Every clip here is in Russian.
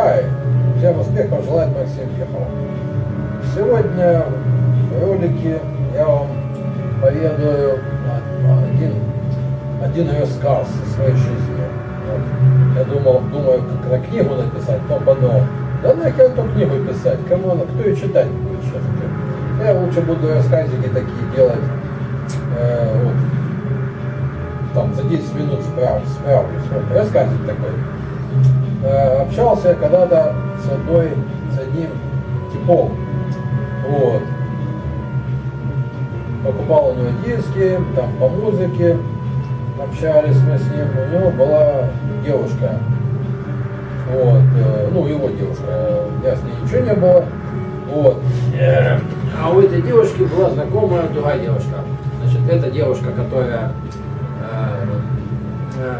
Хай! Всем успехов желает Максим Ехов. Сегодня в ролике я вам поведаю один, один рассказ о своей жизни. Вот. Я думал, думаю, как на книгу написать, потом подумал, да нахер эту книгу писать, кому она, кто ее читать будет сейчас? Я лучше буду рассказики такие делать, э, вот, там, за 10 минут справлюсь, справлюсь. Вот, рассказик такой. Э, общался когда-то с одной, с одним типом, вот, покупал у него диски, там, по музыке, общались мы с ним, у него была девушка, вот, э, ну, его девушка, я с ней ничего не было, вот, а у этой девушки была знакомая другая девушка, значит, эта девушка, которая э, э,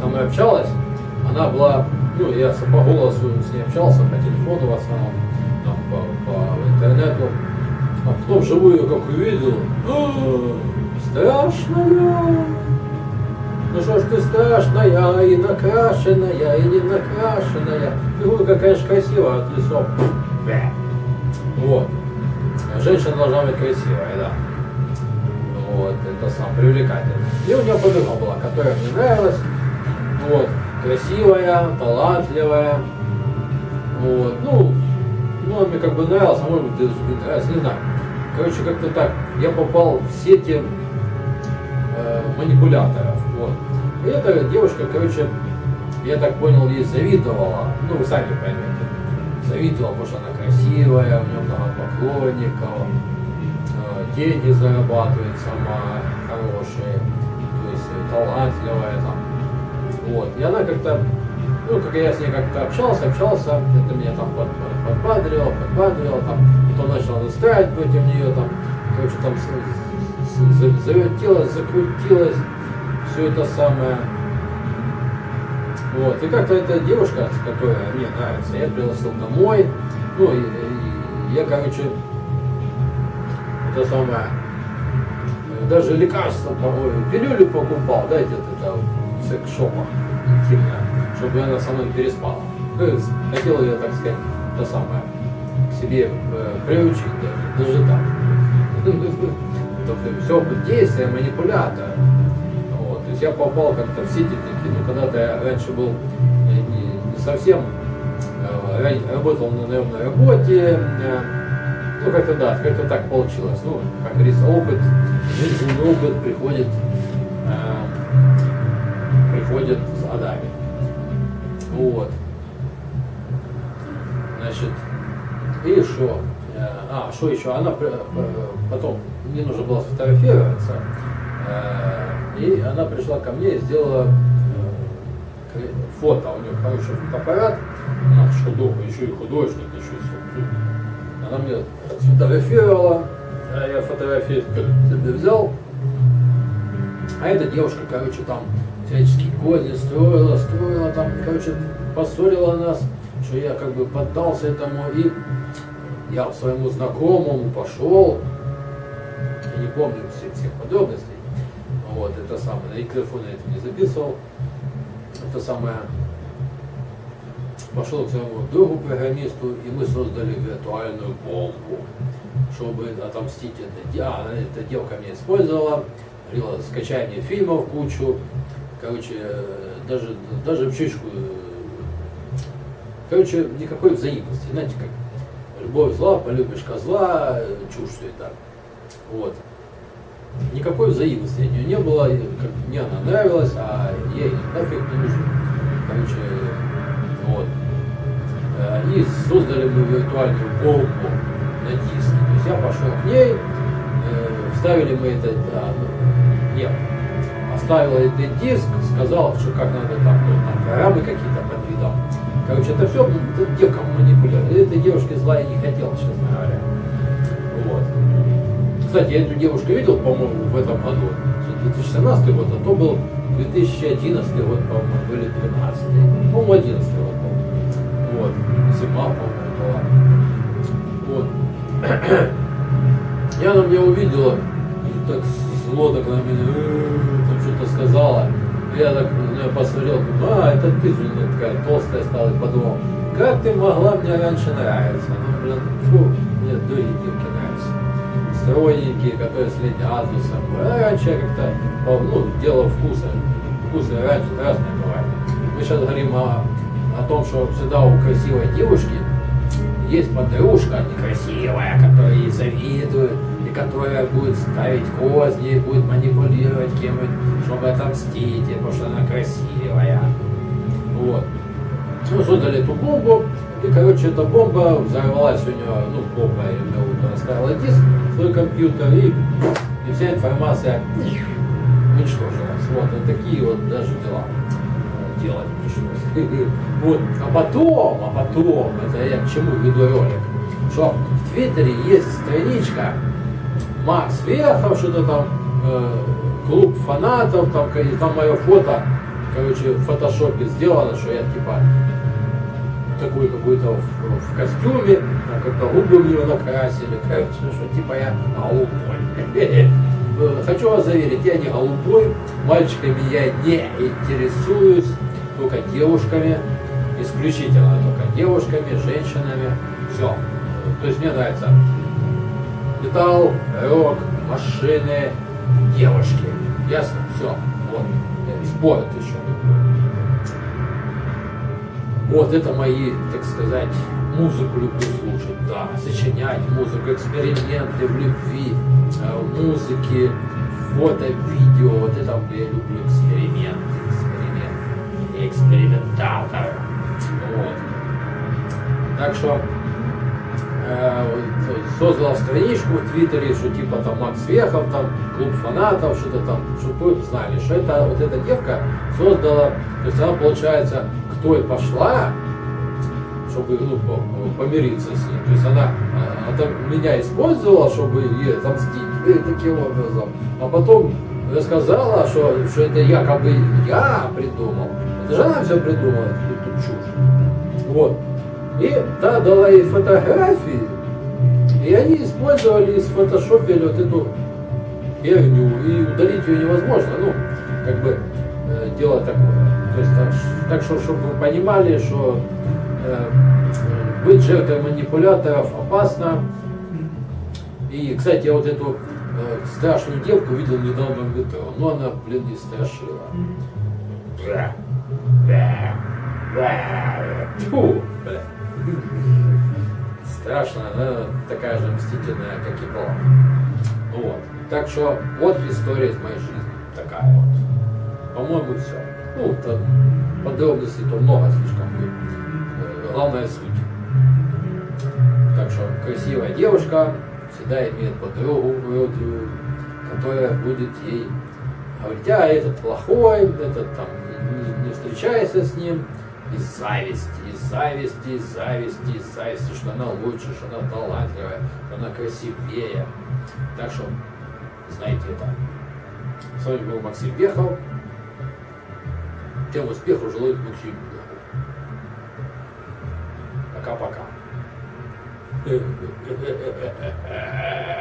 со мной общалась, она была, ну, я по голосу с ней общался, по телефону в основном, там, по, по интернету, а потом живую как увидел, «А, страшная, ну что ж ты страшная, и накрашенная, и не накрашенная. Фигурка, конечно, красивая от лицом. Вот. Женщина должна быть красивая, да. Вот, это сам привлекательно. И у нее подруга была, которая мне нравилась. Вот, красивая, талантливая. Вот, ну, ну, мне как бы нравилось, а может быть, даже не нравилось, не знаю. Короче, как-то так. Я попал в сети э, манипуляторов. Вот. И эта девушка, короче, я так понял, ей завидовала. Ну, вы сами поймете. Завидовала, потому что она красивая, у нее много поклонников, э, деньги зарабатывает сама хорошие, то есть талантливая там. Вот. И она как-то, ну, как я с ней как-то общался, общался, это меня там под, под, подбадривало, подбадривало, там, потом начал настраивать против нее, там, короче, там завертелось, закрутилось, все это самое. Вот. И как-то эта девушка, которая мне нравится, я пригласил домой. Ну, и, и я, короче, это самое, даже лекарства, по-моему, пилюлю покупал, да, где-то в секс-шопах интимное, чтобы она со мной переспала. Хотел ее, так сказать, то самое, к себе э, приучить даже, даже так. Тобто все действие манипулятора. Вот. То есть я попал как-то в сети такие, ну когда-то я раньше был не, не совсем, э, работал на наемной работе, э, ну как-то да, как-то так получилось. Ну, как говорится, опыт, жизненный опыт приходит, э, приходит с годами. Вот. Значит, и что? А, что еще? Она потом мне нужно было сфотографироваться. Э, и она пришла ко мне и сделала э, фото. У нее хороший фотоаппарат. Она художник, еще и художник, еще и все. Она мне сфотографировала. А я фотографию себе взял. А эта девушка, короче, там всяческие козни строила, строила, там, короче, поссорила нас, что я как бы поддался этому, и я своему знакомому пошел, не помню всех, всех подробностей. Вот, это самое, и телефон я это не записывал. Это самое, пошел к своему другу программисту, и мы создали виртуальную бомбу, чтобы отомстить этой, а, эта девка меня использовала, говорила, скачай мне фильмов кучу, короче, даже, даже в чечку, короче, никакой взаимности, знаете, как любовь зла, полюбишь козла, чушь все это. Вот никакой взаимности от нее не было, как мне она нравилась, а ей нафиг не нужен. Короче, вот. Э, и создали мы виртуальную бомбу на диске. То есть я пошел к ней, э, вставили мы это, да, ну, нет, оставила этот диск, сказал, что как надо там, там программы какие-то подвидал. Короче, это все это девка манипулирует. Этой девушке зла я не хотел, честно говоря. Вот. Кстати, я эту девушку видел, по-моему, в этом году. 2017 год, а то был 2011 год, по-моему, были 13 По-моему, 11 год был. Вот. Зима, по-моему, была. Вот. И она меня увидела, и так зло так на меня, там что-то сказала. Я так на нее посмотрел, а, это ты, Зулина, такая толстая стала, подумал, как ты могла мне раньше нравиться? Ну, блин, фу, мне девки нравятся. Стройненькие, которые следят за собой. А раньше я как-то, ну, дело вкуса. Вкусы раньше разные бывают. Мы сейчас говорим о, о том, что всегда у красивой девушки есть подружка некрасивая, которая ей завидует, которая будет ставить козни, будет манипулировать кем-нибудь, чтобы отомстить, потому что она красивая. Вот. Ну, создали эту бомбу, и, короче, эта бомба взорвалась у нее, ну, бомба, я имею в виду, она ставила диск свой компьютер, и, и вся информация уничтожилась. Вот, вот такие вот даже дела делать пришлось. Вот. А потом, а потом, это я к чему веду ролик, что в Твиттере есть страничка Макс Вехов, что-то там, э, клуб фанатов, там, там мое фото, короче, в фотошопе сделано, что я типа такой какой-то в, в костюме, там как-то губы мне накрасили, короче, что типа я голубой. Хочу вас заверить, я не голубой, мальчиками я не интересуюсь, только девушками, исключительно только девушками, женщинами, все. То есть мне нравится металл, рок, машины, девушки. Ясно? Все. Вот. И спорт еще. Вот это мои, так сказать, музыку люблю слушать, да, сочинять музыку, эксперименты в любви, э, музыки, фото, видео, вот это я люблю эксперименты, эксперименты, экспериментатор. Вот. Так что э, создала страничку в Твиттере, что типа там Макс Вехов, там клуб фанатов, что-то там, чтобы вы знали, что это вот эта девка создала, то есть она получается к той пошла, чтобы ну, помириться с ней. То есть она, она меня использовала, чтобы ей отомстить таким образом, а потом рассказала, что, что это якобы я придумал. Это же она все придумала, эту чушь. Вот. И та дала ей фотографии, и они использовали и сфотошопили вот эту херню, и удалить ее невозможно. Ну, как бы э, дело такое. То есть так, так что, чтобы вы понимали, что э, быть жертвой манипуляторов опасно. И, кстати, я вот эту э, страшную девку видел недавно в метро, но она, блин, не страшила. Фу, бля. Страшно, она такая же мстительная, как и была. Вот. Так что вот история из моей жизни. Такая вот. По-моему, все. Ну, там подробностей то много слишком будет. Э, главная суть. Так что красивая девушка всегда имеет подругу уродливую, которая будет ей говорить, а этот плохой, этот там не, не встречайся с ним, из зависти, из зависти, из зависти, из зависти, что она лучше, что она талантливая, что она красивее. Так что знаете это. С вами был Максим Вехов. Тем успеху желает Максим Вехов. Пока-пока.